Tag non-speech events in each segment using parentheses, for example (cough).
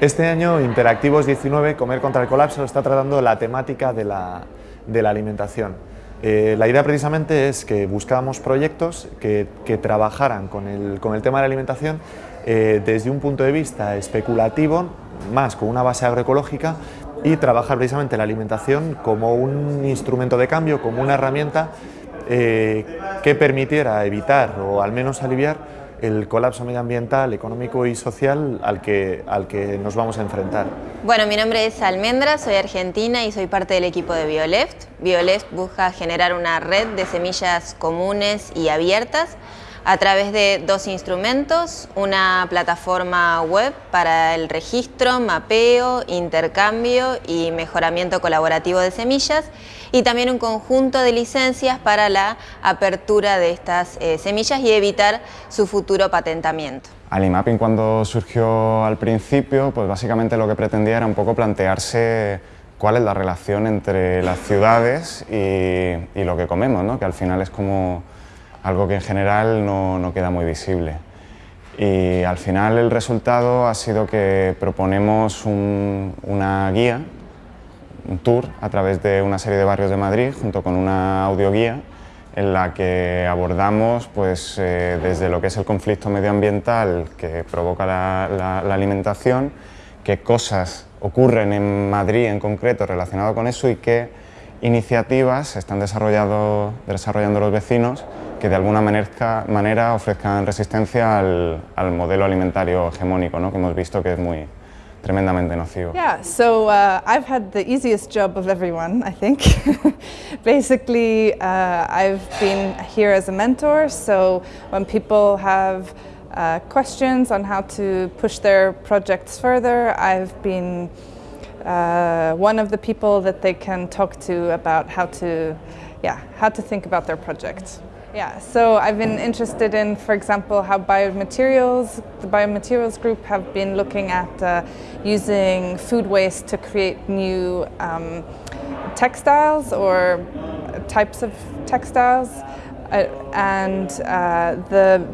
Este año Interactivos 19, Comer contra el Colapso, está tratando la temática de la, alimentación. Eh, la idea precisamente es que buscábamos proyectos que, trabajaran con el, tema de la alimentación eh, desde un punto de vista especulativo, más con una base agroecológica, y trabajar precisamente la alimentación como un instrumento de cambio, como una herramienta eh, que permitiera evitar o al menos aliviar el colapso medioambiental, económico y social al que, al que nos vamos a enfrentar. Bueno, mi nombre es Almendra, soy argentina y soy parte del equipo de BioLeft. BioLeft busca generar una red de semillas comunes y abiertas a través de dos instrumentos, una plataforma web para el registro, mapeo, intercambio y mejoramiento colaborativo de semillas y también un conjunto de licencias para la apertura de estas eh, semillas y evitar su futuro patentamiento. Alimapping cuando surgió al principio, pues básicamente lo que pretendía era un poco plantearse cuál es la relación entre las ciudades y, lo que comemos, ¿no? que al final es como algo que en general no, queda muy visible. Y al final el resultado ha sido que proponemos una guía, un tour a través de una serie de barrios de Madrid junto con una audioguía en la que abordamos pues, eh, desde lo que es el conflicto medioambiental que provoca la, alimentación, qué cosas ocurren en Madrid en concreto relacionado con eso y qué iniciativas están desarrollando los vecinos que de alguna manera, manera ofrezcan resistencia al, al modelo alimentario hegemónico ¿no? que hemos visto que es muy tremendamente nocivo. Yeah, so uh, I've had the easiest job of everyone, I think. (laughs) Basically, uh, I've been here as a mentor, so when people have uh, questions on how to push their projects further, I've been uh, one of the people that they can talk to about how to, yeah, how to think about their projects. Yeah, so I've been interested in, for example, how biomaterials, the biomaterials group have been looking at uh, using food waste to create new um, textiles or types of textiles. Uh, and uh, the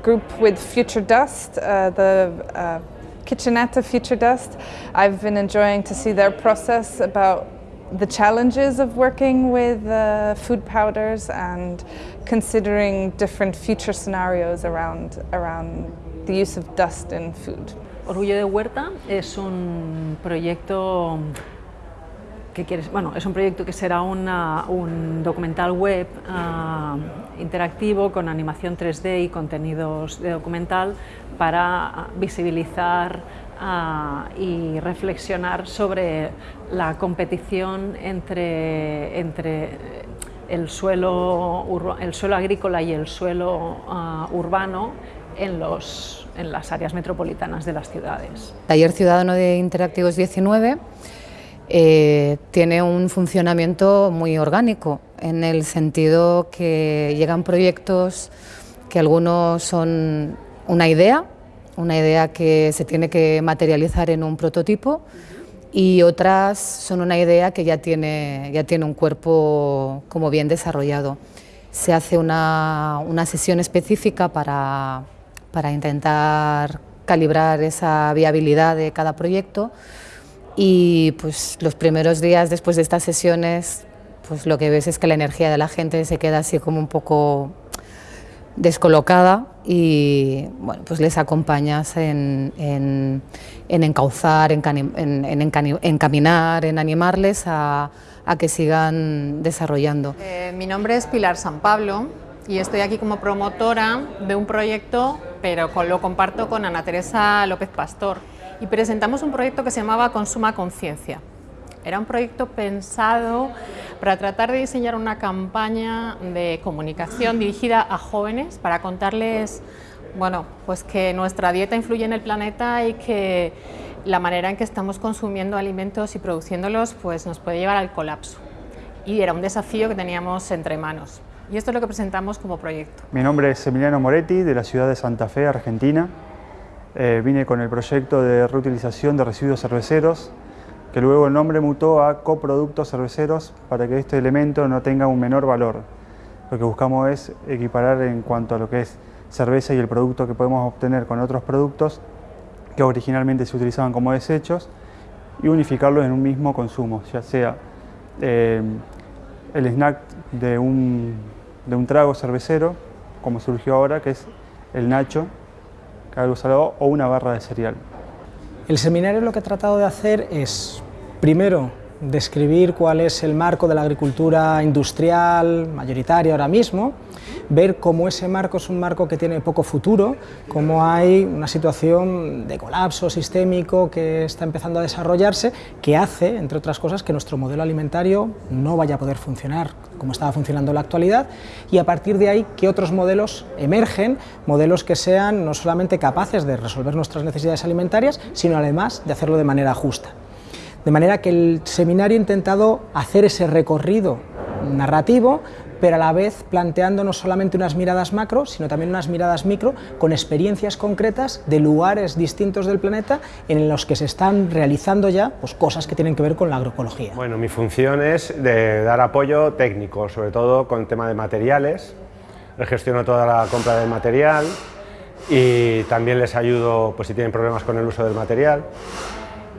group with Future Dust, uh, the uh, kitchenette of Future Dust, I've been enjoying to see their process about the challenges of working with uh, food powders and considering different future scenarios around, around the use of dust in food. Orgullo de Huerta es un proyecto que quieres, bueno, es un proyecto que será una, un documental web uh, interactivo con animación 3D y contenidos de documental para visibilizar y reflexionar sobre la competición entre, entre el, suelo, el agrícola y el suelo ah, urbano en, los, en las áreas metropolitanas de las ciudades. Taller Ciudadano de Interactivos 19 eh, tiene un funcionamiento muy orgánico, en el sentido que llegan proyectos que algunos son una idea, una idea que se tiene que materializar en un prototipo y otras son una idea que ya tiene, ya tiene un cuerpo como bien desarrollado. Se hace una, una sesión específica para, para intentar calibrar esa viabilidad de cada proyecto y pues los primeros días después de estas sesiones pues lo que ves es que la energía de la gente se queda así como un poco descolocada y bueno, pues les acompañas en, en, encauzar, en, encaminar, en animarles a, a que sigan desarrollando. Eh, mi nombre es Pilar San Pablo y estoy aquí como promotora de un proyecto, pero lo comparto con Ana Teresa López Pastor. Y presentamos un proyecto que se llamaba Consuma Conciencia. Era un proyecto pensado para tratar de diseñar una campaña de comunicación dirigida a jóvenes para contarles bueno, pues que nuestra dieta influye en el planeta y que la manera en que estamos consumiendo alimentos y produciéndolos pues nos puede llevar al colapso. Y era un desafío que teníamos entre manos. Y esto es lo que presentamos como proyecto. Mi nombre es Emiliano Moretti, de la ciudad de Santa Fe, Argentina. Eh, vine con el proyecto de reutilización de residuos cerveceros que luego el nombre mutó a coproductos cerveceros para que este elemento no tenga un menor valor. Lo que buscamos es equiparar en cuanto a lo que es cerveza y el producto que podemos obtener con otros productos, que originalmente se utilizaban como desechos y unificarlos en un mismo consumo, ya sea eh, el snack de un, de un trago cervecero, como surgió ahora, que es el nacho, que algo salado, o una barra de cereal. El seminario lo que he tratado de hacer es, primero, describir cuál es el marco de la agricultura industrial mayoritaria ahora mismo, ver cómo ese marco es un marco que tiene poco futuro, cómo hay una situación de colapso sistémico que está empezando a desarrollarse, que hace, entre otras cosas, que nuestro modelo alimentario no vaya a poder funcionar como estaba funcionando en la actualidad, y a partir de ahí que otros modelos emergen, modelos que sean no solamente capaces de resolver nuestras necesidades alimentarias, sino además de hacerlo de manera justa. De manera que el seminario ha intentado hacer ese recorrido narrativo, pero a la vez planteando no solamente unas miradas macro, sino también unas miradas micro con experiencias concretas de lugares distintos del planeta en los que se están realizando ya pues, cosas que tienen que ver con la agroecología. Bueno, mi función es de dar apoyo técnico, sobre todo con el tema de materiales, gestiono toda la compra del material y también les ayudo pues, si tienen problemas con el uso del material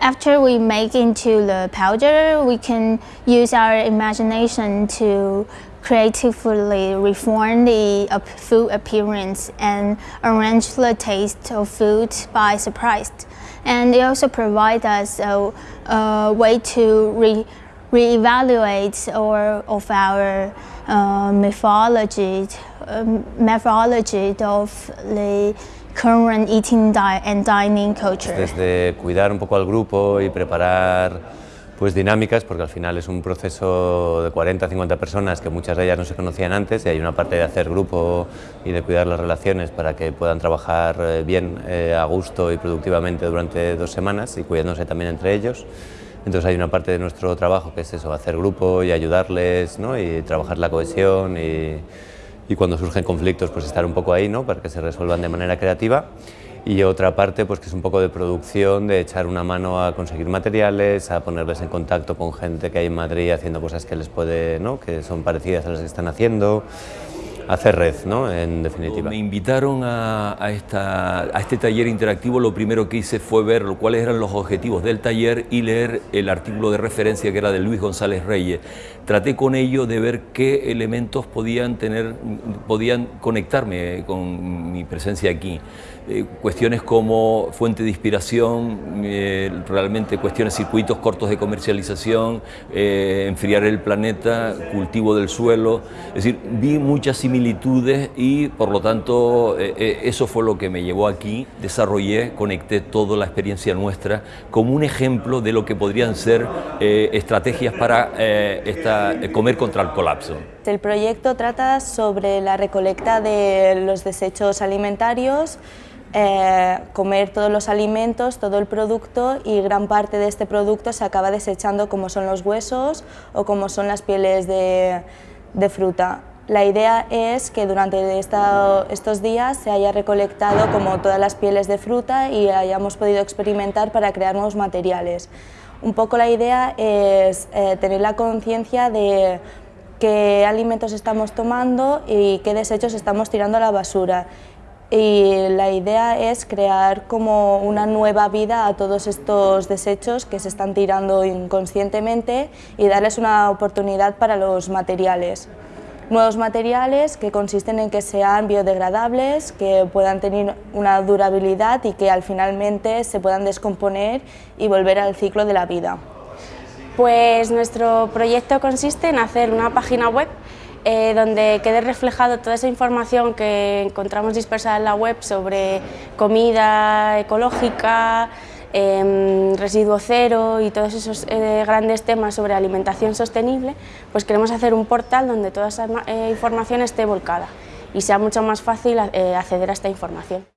after we make into the powder, we can use our imagination to creatively reform the food appearance and arrange the taste of food by surprise. And it also provides us a, a way to re reevaluate or of our uh, mythology, uh, methodology of the current eating and dining culture. Desde cuidar un poco al grupo y preparar pues dinámicas, porque al final es un proceso de 40 50 personas que muchas de ellas no se conocían antes y hay una parte de hacer grupo y de cuidar las relaciones para que puedan trabajar eh, bien, eh, a gusto y productivamente durante dos semanas y cuidándose también entre ellos. Entonces hay una parte de nuestro trabajo que es eso, hacer grupo y ayudarles ¿no? y trabajar la cohesión y, y cuando surgen conflictos pues estar un poco ahí ¿no? para que se resuelvan de manera creativa y otra parte pues que es un poco de producción, de echar una mano a conseguir materiales, a ponerles en contacto con gente que hay en Madrid haciendo cosas que les puede, ¿no? que son parecidas a las que están haciendo, hacer red, ¿no? en definitiva. Me invitaron a, este taller interactivo, lo primero que hice fue ver cuáles eran los objetivos del taller y leer el artículo de referencia que era de Luis González Reyes. Traté con ello de ver qué elementos podían, tener, podían conectarme con mi presencia aquí. Eh, cuestiones como fuente de inspiración, eh, realmente cuestiones circuitos cortos de comercialización, eh, enfriar el planeta, cultivo del suelo, es decir, vi muchas similitudes y por lo tanto eso fue lo que me llevó aquí, desarrollé, conecté toda la experiencia nuestra como un ejemplo de lo que podrían ser estrategias para esta, comer contra el colapso. El proyecto trata sobre la recolecta de los desechos alimentarios eh, comer todos los alimentos, todo el producto y gran parte de este producto se acaba desechando como son los huesos o como son las pieles de, fruta. La idea es que durante estos días se haya recolectado como todas las pieles de fruta y hayamos podido experimentar para crear nuevos materiales. Un poco la idea es eh, tener la conciencia de qué alimentos estamos tomando y qué desechos estamos tirando a la basura y la idea es crear como una nueva vida a todos estos desechos que se están tirando inconscientemente y darles una oportunidad para los materiales. Nuevos materiales que consisten en que sean biodegradables, que puedan tener una durabilidad y que al finalmente se puedan descomponer y volver al ciclo de la vida. Pues nuestro proyecto consiste en hacer una página web eh, donde quede reflejado toda esa información que encontramos dispersada en la web sobre comida ecológica, em, residuo cero y todos esos eh, grandes temas sobre alimentación sostenible, pues queremos hacer un portal donde toda esa eh, información esté volcada y sea mucho más fácil acceder a esta información.